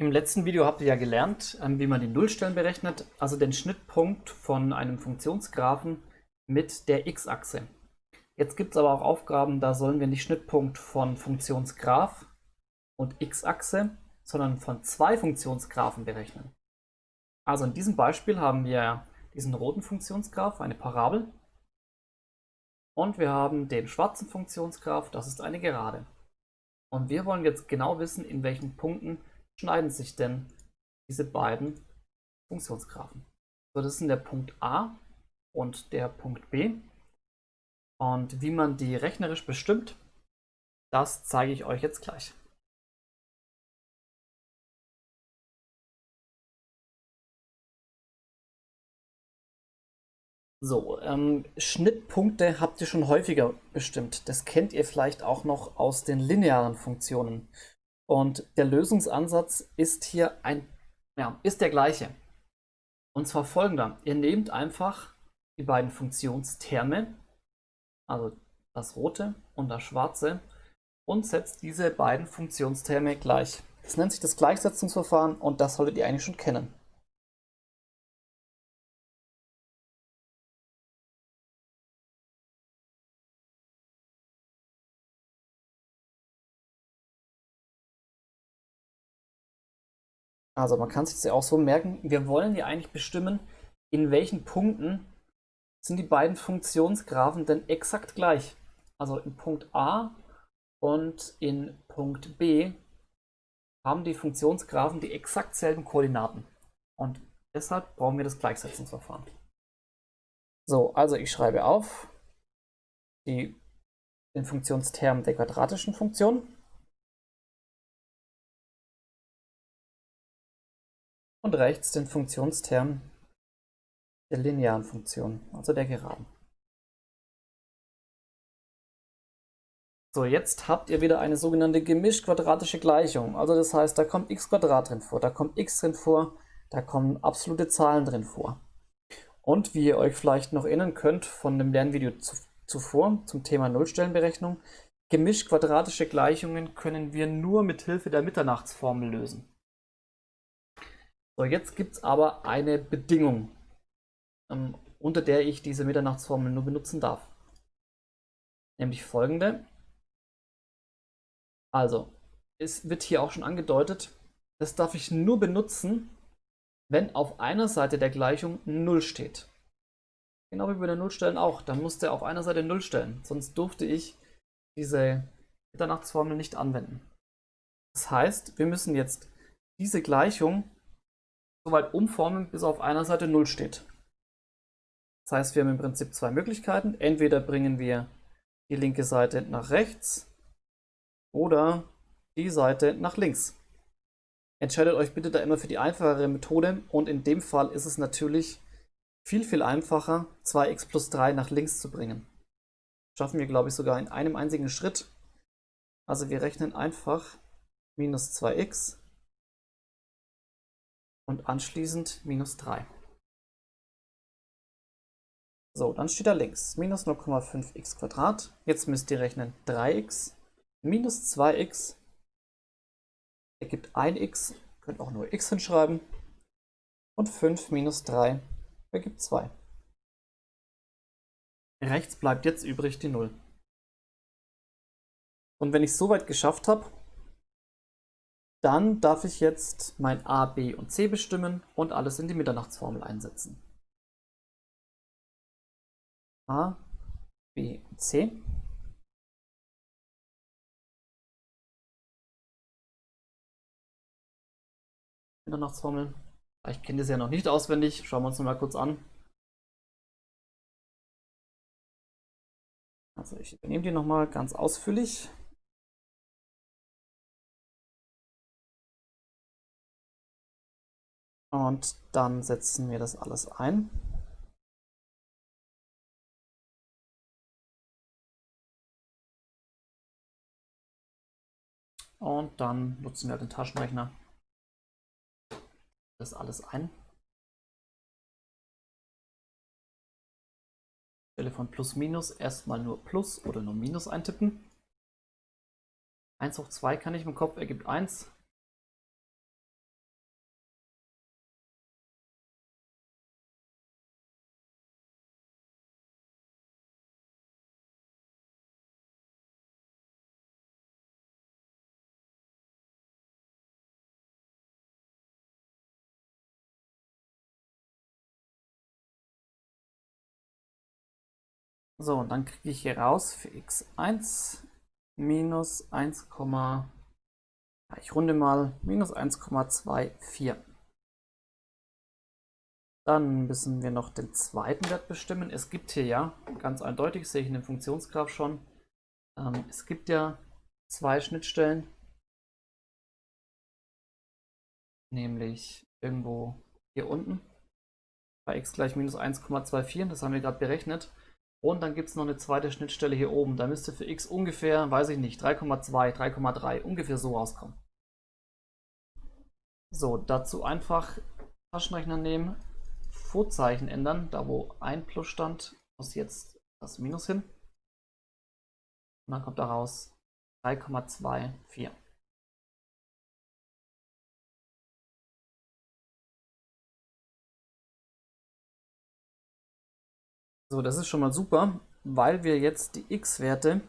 Im letzten Video habt ihr ja gelernt, ähm, wie man die Nullstellen berechnet, also den Schnittpunkt von einem Funktionsgraphen mit der x-Achse. Jetzt gibt es aber auch Aufgaben, da sollen wir nicht Schnittpunkt von Funktionsgraph und x-Achse, sondern von zwei Funktionsgraphen berechnen. Also in diesem Beispiel haben wir diesen roten Funktionsgraph, eine Parabel, und wir haben den schwarzen Funktionsgraph, das ist eine Gerade. Und wir wollen jetzt genau wissen, in welchen Punkten schneiden sich denn diese beiden Funktionsgraphen? So, das sind der Punkt A und der Punkt B. Und wie man die rechnerisch bestimmt, das zeige ich euch jetzt gleich. So, ähm, Schnittpunkte habt ihr schon häufiger bestimmt. Das kennt ihr vielleicht auch noch aus den linearen Funktionen. Und der Lösungsansatz ist hier ein, ja, ist der gleiche. Und zwar folgender. Ihr nehmt einfach die beiden Funktionsterme, also das rote und das schwarze, und setzt diese beiden Funktionsterme gleich. Das nennt sich das Gleichsetzungsverfahren und das solltet ihr eigentlich schon kennen. Also man kann sich das ja auch so merken, wir wollen ja eigentlich bestimmen, in welchen Punkten sind die beiden Funktionsgraphen denn exakt gleich. Also in Punkt A und in Punkt B haben die Funktionsgraphen die exakt selben Koordinaten. Und deshalb brauchen wir das Gleichsetzungsverfahren. So, also ich schreibe auf die, den Funktionsterm der quadratischen Funktion. Und rechts den Funktionsterm der linearen Funktion, also der Geraden. So, jetzt habt ihr wieder eine sogenannte gemischt-quadratische Gleichung. Also das heißt, da kommt x drin vor, da kommt x drin vor, da kommen absolute Zahlen drin vor. Und wie ihr euch vielleicht noch erinnern könnt von dem Lernvideo zuvor zum Thema Nullstellenberechnung, gemischt-quadratische Gleichungen können wir nur mit Hilfe der Mitternachtsformel lösen. So, jetzt gibt es aber eine Bedingung, ähm, unter der ich diese Mitternachtsformel nur benutzen darf. Nämlich folgende. Also, es wird hier auch schon angedeutet, das darf ich nur benutzen, wenn auf einer Seite der Gleichung 0 steht. Genau wie bei den Nullstellen auch. Dann musste er auf einer Seite 0 stellen, sonst durfte ich diese Mitternachtsformel nicht anwenden. Das heißt, wir müssen jetzt diese Gleichung soweit umformen, bis auf einer Seite 0 steht. Das heißt, wir haben im Prinzip zwei Möglichkeiten. Entweder bringen wir die linke Seite nach rechts oder die Seite nach links. Entscheidet euch bitte da immer für die einfachere Methode und in dem Fall ist es natürlich viel, viel einfacher, 2x plus 3 nach links zu bringen. Schaffen wir, glaube ich, sogar in einem einzigen Schritt. Also wir rechnen einfach minus 2x und anschließend minus 3. So, dann steht da links minus 0,5x Jetzt müsst ihr rechnen 3x minus 2x ergibt 1x, könnt auch nur x hinschreiben. Und 5 minus 3 ergibt 2. Rechts bleibt jetzt übrig die 0. Und wenn ich es soweit geschafft habe, dann darf ich jetzt mein A, B und C bestimmen und alles in die Mitternachtsformel einsetzen. A, B und C. Mitternachtsformel. Ich kenne das ja noch nicht auswendig. Schauen wir uns mal kurz an. Also ich übernehme die nochmal ganz ausführlich. Und dann setzen wir das alles ein. Und dann nutzen wir den Taschenrechner. Das alles ein. Stelle von plus minus erstmal nur plus oder nur minus eintippen. 1 hoch 2 kann ich im Kopf ergibt 1. So, und dann kriege ich hier raus für x1 minus 1, ich runde mal, minus 1,24. Dann müssen wir noch den zweiten Wert bestimmen. Es gibt hier ja, ganz eindeutig, sehe ich in dem Funktionsgraph schon, ähm, es gibt ja zwei Schnittstellen, nämlich irgendwo hier unten bei x gleich minus 1,24, das haben wir gerade berechnet. Und dann gibt es noch eine zweite Schnittstelle hier oben. Da müsste für x ungefähr, weiß ich nicht, 3,2, 3,3, ungefähr so rauskommen. So, dazu einfach Taschenrechner nehmen, Vorzeichen ändern. Da wo ein Plus stand, muss jetzt das Minus hin. Und dann kommt daraus 3,24. So, das ist schon mal super, weil wir jetzt die x-Werte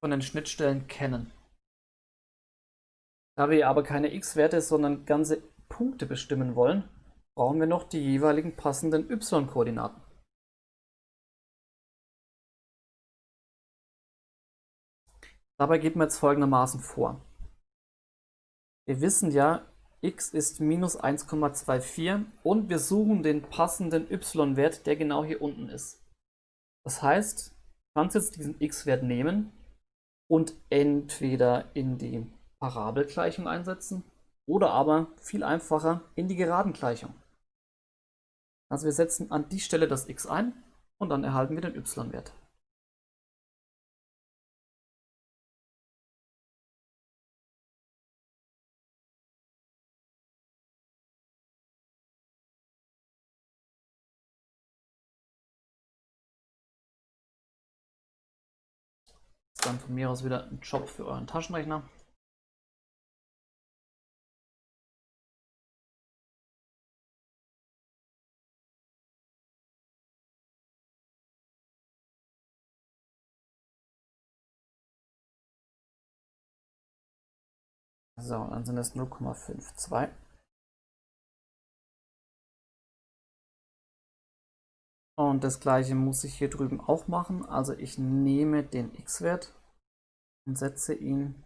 von den Schnittstellen kennen. Da wir aber keine x-Werte, sondern ganze Punkte bestimmen wollen, brauchen wir noch die jeweiligen passenden y-Koordinaten. Dabei geht man jetzt folgendermaßen vor. Wir wissen ja, x ist minus 1,24 und wir suchen den passenden y-Wert, der genau hier unten ist. Das heißt, du kannst jetzt diesen x-Wert nehmen und entweder in die Parabelgleichung einsetzen oder aber viel einfacher in die Geradengleichung. Also wir setzen an die Stelle das x ein und dann erhalten wir den y-Wert. Dann von mir aus wieder ein Job für euren Taschenrechner. So, dann sind es 0,52. Und das gleiche muss ich hier drüben auch machen. Also ich nehme den x-Wert und setze ihn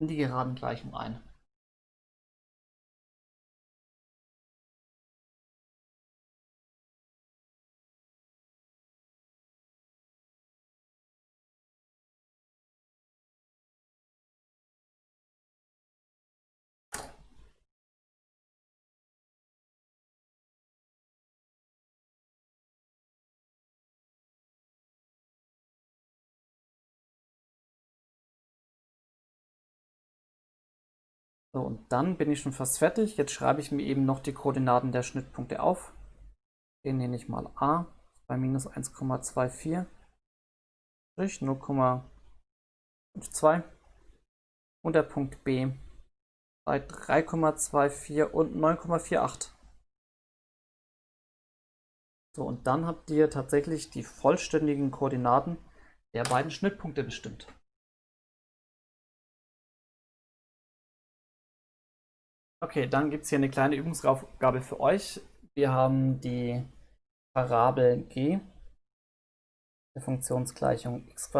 in die geraden Gleichung ein. So, und dann bin ich schon fast fertig. Jetzt schreibe ich mir eben noch die Koordinaten der Schnittpunkte auf. Den nenne ich mal A bei minus 1,24, 0,52 und der Punkt B bei 3,24 und 9,48. So, und dann habt ihr tatsächlich die vollständigen Koordinaten der beiden Schnittpunkte bestimmt. Okay, dann gibt es hier eine kleine Übungsaufgabe für euch. Wir haben die Parabel g der Funktionsgleichung x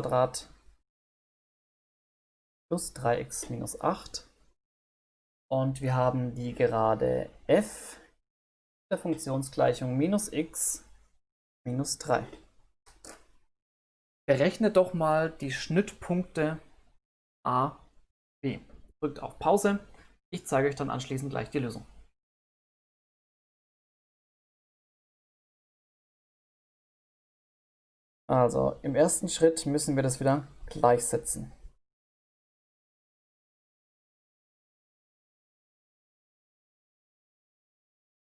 plus 3x minus 8 und wir haben die Gerade f der Funktionsgleichung minus x minus 3. Berechnet doch mal die Schnittpunkte a, b. Drückt auf Pause ich zeige euch dann anschließend gleich die Lösung. Also im ersten Schritt müssen wir das wieder gleichsetzen.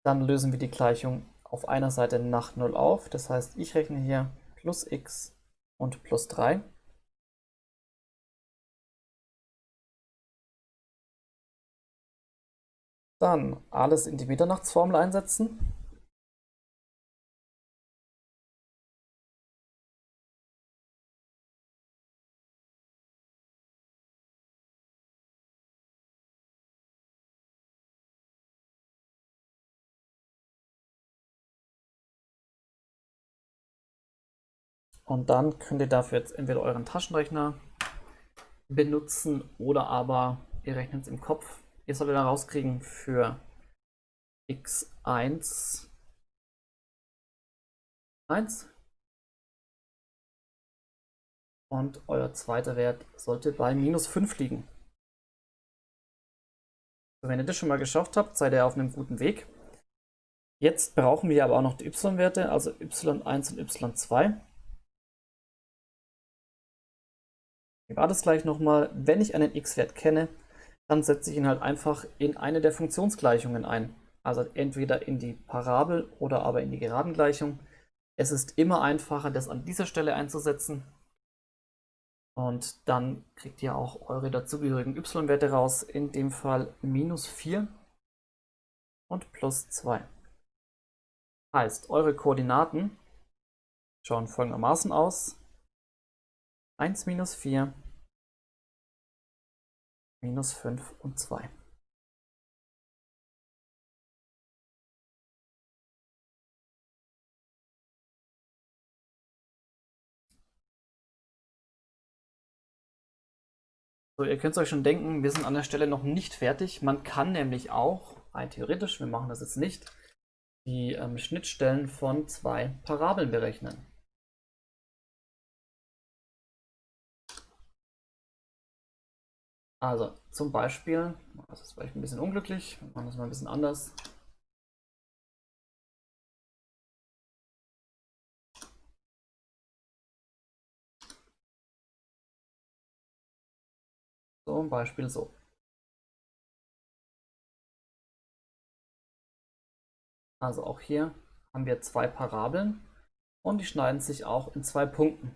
Dann lösen wir die Gleichung auf einer Seite nach 0 auf. Das heißt, ich rechne hier plus x und plus 3. Dann alles in die Mitternachtsformel einsetzen. Und dann könnt ihr dafür jetzt entweder euren Taschenrechner benutzen oder aber ihr rechnet es im Kopf. Ihr solltet dann rauskriegen für x1 1 und euer zweiter Wert sollte bei minus 5 liegen. Wenn ihr das schon mal geschafft habt, seid ihr auf einem guten Weg. Jetzt brauchen wir aber auch noch die y-Werte, also y1 und y2. Ich war das gleich nochmal, wenn ich einen x-Wert kenne, dann setze ich ihn halt einfach in eine der Funktionsgleichungen ein. Also entweder in die Parabel oder aber in die Geradengleichung. Es ist immer einfacher, das an dieser Stelle einzusetzen. Und dann kriegt ihr auch eure dazugehörigen y-Werte raus. In dem Fall minus 4 und plus 2. Heißt, eure Koordinaten schauen folgendermaßen aus. 1 minus 4, minus 5 und 2. So, ihr könnt es euch schon denken, wir sind an der Stelle noch nicht fertig. Man kann nämlich auch, rein theoretisch, wir machen das jetzt nicht, die ähm, Schnittstellen von zwei Parabeln berechnen. Also zum Beispiel, das ist vielleicht ein bisschen unglücklich, wir machen das mal ein bisschen anders. Zum Beispiel so. Also auch hier haben wir zwei Parabeln und die schneiden sich auch in zwei Punkten.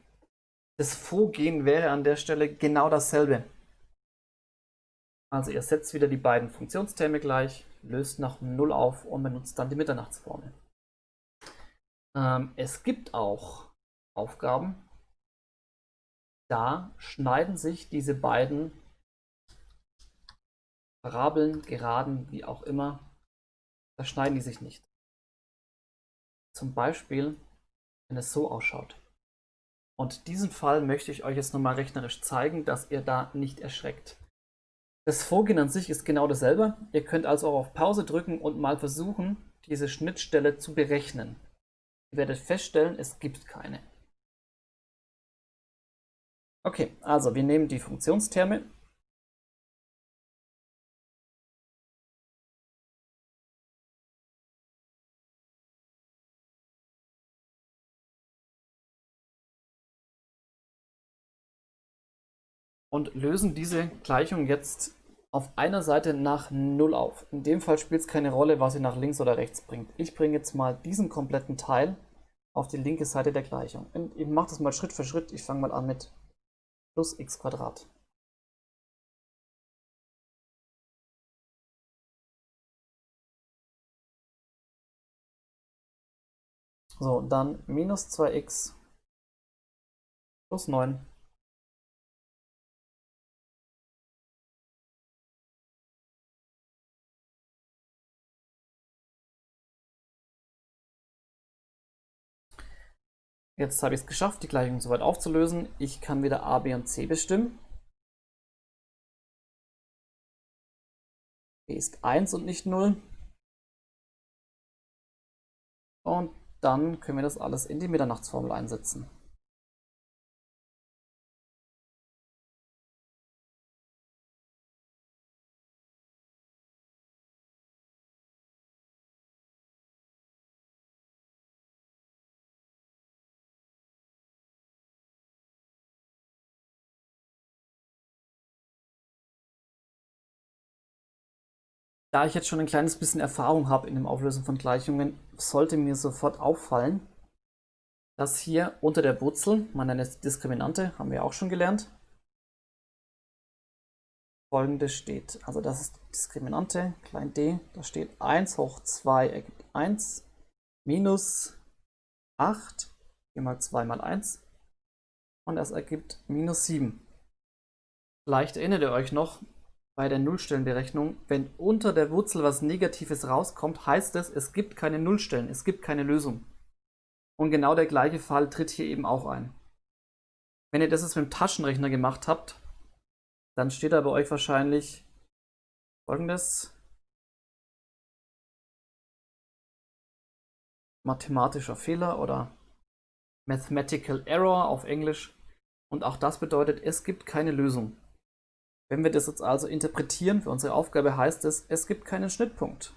Das Vorgehen wäre an der Stelle genau dasselbe. Also ihr setzt wieder die beiden Funktionsterme gleich, löst nach 0 auf und benutzt dann die Mitternachtsformel. Ähm, es gibt auch Aufgaben, da schneiden sich diese beiden Parabeln, Geraden, wie auch immer, da schneiden die sich nicht. Zum Beispiel, wenn es so ausschaut. Und diesen Fall möchte ich euch jetzt nochmal rechnerisch zeigen, dass ihr da nicht erschreckt. Das Vorgehen an sich ist genau dasselbe. Ihr könnt also auch auf Pause drücken und mal versuchen, diese Schnittstelle zu berechnen. Ihr werdet feststellen, es gibt keine. Okay, also wir nehmen die Funktionsterme und lösen diese Gleichung jetzt auf einer Seite nach 0 auf. In dem Fall spielt es keine Rolle, was sie nach links oder rechts bringt. Ich bringe jetzt mal diesen kompletten Teil auf die linke Seite der Gleichung. Und ich mache das mal Schritt für Schritt. Ich fange mal an mit plus x Quadrat. So, dann minus 2x plus 9 Jetzt habe ich es geschafft, die Gleichung soweit aufzulösen. Ich kann wieder a, b und c bestimmen. b ist 1 und nicht 0. Und dann können wir das alles in die Mitternachtsformel einsetzen. Da ich jetzt schon ein kleines bisschen Erfahrung habe in dem Auflösen von Gleichungen, sollte mir sofort auffallen, dass hier unter der Wurzel, man nennt es Diskriminante, haben wir auch schon gelernt, folgendes steht. Also das ist Diskriminante, klein d, da steht 1 hoch 2 ergibt 1, minus 8, hier mal 2 mal 1 und das ergibt minus 7. Vielleicht erinnert ihr euch noch, bei der Nullstellenberechnung, wenn unter der Wurzel was Negatives rauskommt, heißt es, es gibt keine Nullstellen, es gibt keine Lösung. Und genau der gleiche Fall tritt hier eben auch ein. Wenn ihr das jetzt mit dem Taschenrechner gemacht habt, dann steht da bei euch wahrscheinlich folgendes. Mathematischer Fehler oder Mathematical Error auf Englisch. Und auch das bedeutet, es gibt keine Lösung. Wenn wir das jetzt also interpretieren für unsere Aufgabe, heißt es, es gibt keinen Schnittpunkt.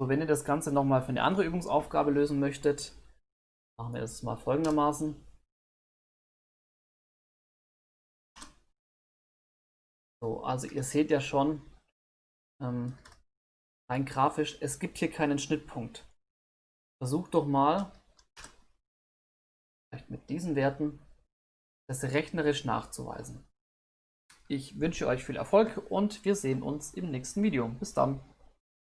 So, wenn ihr das Ganze nochmal für eine andere Übungsaufgabe lösen möchtet, machen wir das mal folgendermaßen. So, also ihr seht ja schon, ähm, rein grafisch, es gibt hier keinen Schnittpunkt. Versucht doch mal, vielleicht mit diesen Werten, das rechnerisch nachzuweisen. Ich wünsche euch viel Erfolg und wir sehen uns im nächsten Video. Bis dann.